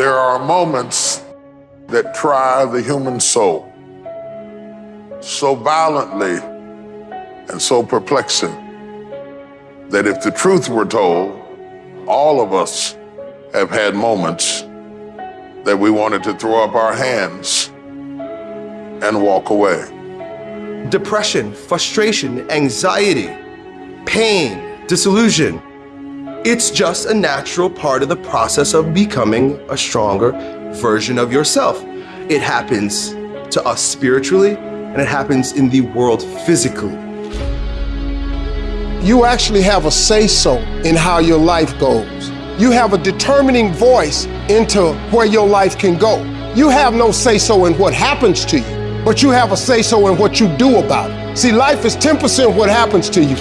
There are moments that try the human soul so violently and so perplexing that if the truth were told, all of us have had moments that we wanted to throw up our hands and walk away. Depression, frustration, anxiety, pain, disillusion. It's just a natural part of the process of becoming a stronger version of yourself. It happens to us spiritually and it happens in the world physically. You actually have a say-so in how your life goes. You have a determining voice into where your life can go. You have no say-so in what happens to you, but you have a say-so in what you do about it. See, life is 10% what happens to you.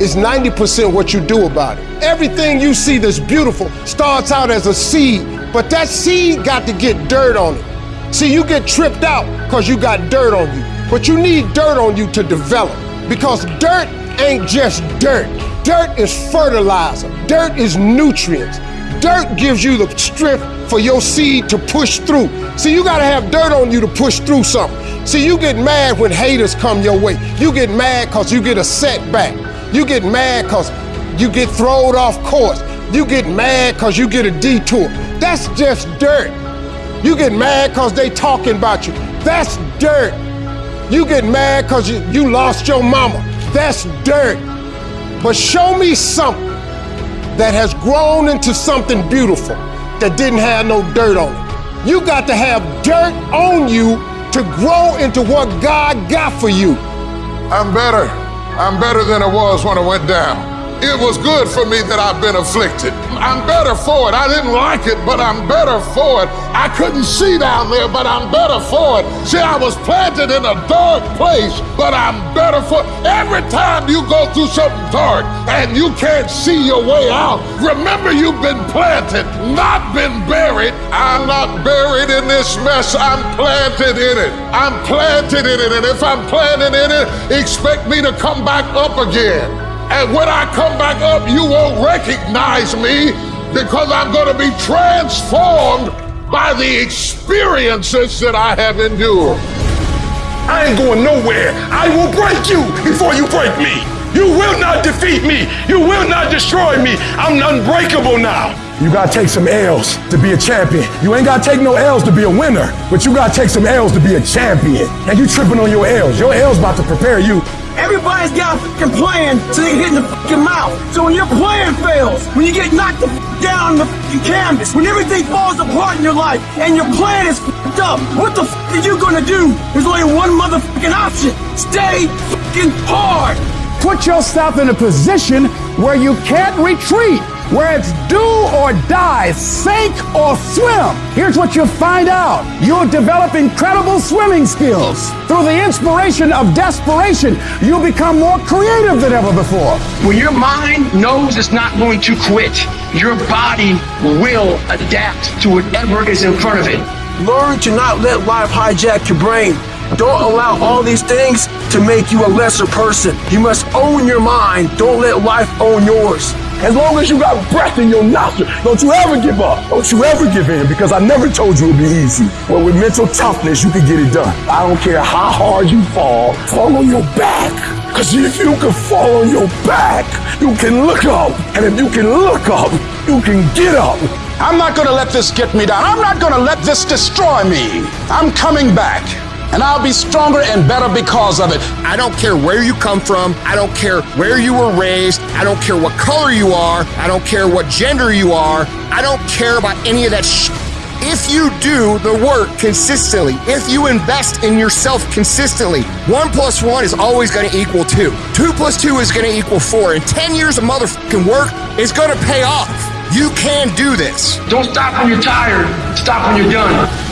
It's 90% what you do about it. Everything you see that's beautiful starts out as a seed, but that seed got to get dirt on it. See, you get tripped out because you got dirt on you, but you need dirt on you to develop because dirt ain't just dirt. Dirt is fertilizer. Dirt is nutrients. Dirt gives you the strength for your seed to push through. See, you gotta have dirt on you to push through something. See, you get mad when haters come your way. You get mad because you get a setback. You get mad because you get thrown off course. You get mad because you get a detour. That's just dirt. You get mad because they talking about you. That's dirt. You get mad because you, you lost your mama. That's dirt. But show me something that has grown into something beautiful that didn't have no dirt on it. You got to have dirt on you to grow into what God got for you. I'm better. I'm better than I was when I went down. It was good for me that I've been afflicted. I'm better for it. I didn't like it, but I'm better for it. I couldn't see down there, but I'm better for it. See, I was planted in a dark place, but I'm better for it. Every time you go through something dark and you can't see your way out, remember you've been planted, not been buried. I'm not buried in this mess. I'm planted in it. I'm planted in it. And if I'm planted in it, expect me to come back up again. And when I come back up, you won't recognize me because I'm going to be transformed by the experiences that I have endured. I ain't going nowhere. I will break you before you break me. You will not defeat me. You will not destroy me. I'm unbreakable now. You gotta take some L's to be a champion. You ain't gotta take no L's to be a winner, but you gotta take some L's to be a champion. And you tripping on your L's. Your L's about to prepare you Everybody's got a fucking plan so they hit in the fucking mouth. So when your plan fails, when you get knocked the down the fucking canvas, when everything falls apart in your life and your plan is fucked up, what the fuck are you gonna do? There's only one motherfucking option. Stay fucking hard. Put yourself in a position where you can't retreat where it's do or die, sink or swim. Here's what you'll find out. You'll develop incredible swimming skills. Through the inspiration of desperation, you'll become more creative than ever before. When your mind knows it's not going to quit, your body will adapt to whatever is in front of it. Learn to not let life hijack your brain. Don't allow all these things to make you a lesser person. You must own your mind. Don't let life own yours. As long as you got breath in your nostril, don't you ever give up. Don't you ever give in because I never told you it'd be easy. But with mental toughness, you can get it done. I don't care how hard you fall, fall on your back. Because if you can fall on your back, you can look up. And if you can look up, you can get up. I'm not going to let this get me down. I'm not going to let this destroy me. I'm coming back and I'll be stronger and better because of it. I don't care where you come from. I don't care where you were raised. I don't care what color you are. I don't care what gender you are. I don't care about any of that shit. If you do the work consistently, if you invest in yourself consistently, one plus one is always going to equal two. Two plus two is going to equal four. And 10 years of motherfucking work is going to pay off. You can do this. Don't stop when you're tired. Stop when you're done.